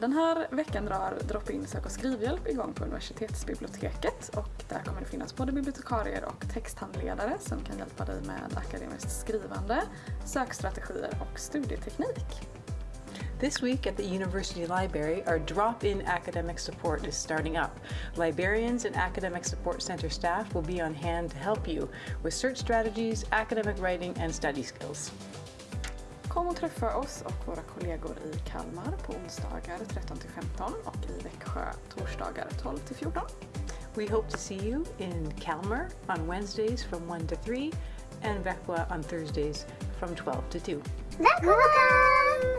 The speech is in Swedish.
Den här veckan drar Drop-In sök och skrivhjälp igång på universitetsbiblioteket och där kommer det finnas både bibliotekarier och texthandledare som kan hjälpa dig med akademiskt skrivande, sökstrategier och studieteknik. This week at the University Library, our drop-in academic support is starting up. Librarians and Academic Support Center staff will be on hand to help you with search strategies, academic writing and study skills. Kom och träffa oss och våra kollegor i Kalmar på onsdagar 13-15 och i Växjö torsdagar 12-14. We hope to see you in Kalmar on Wednesdays from 1 to 3 and Växjö on Thursdays from 12 to 2. Välkomna!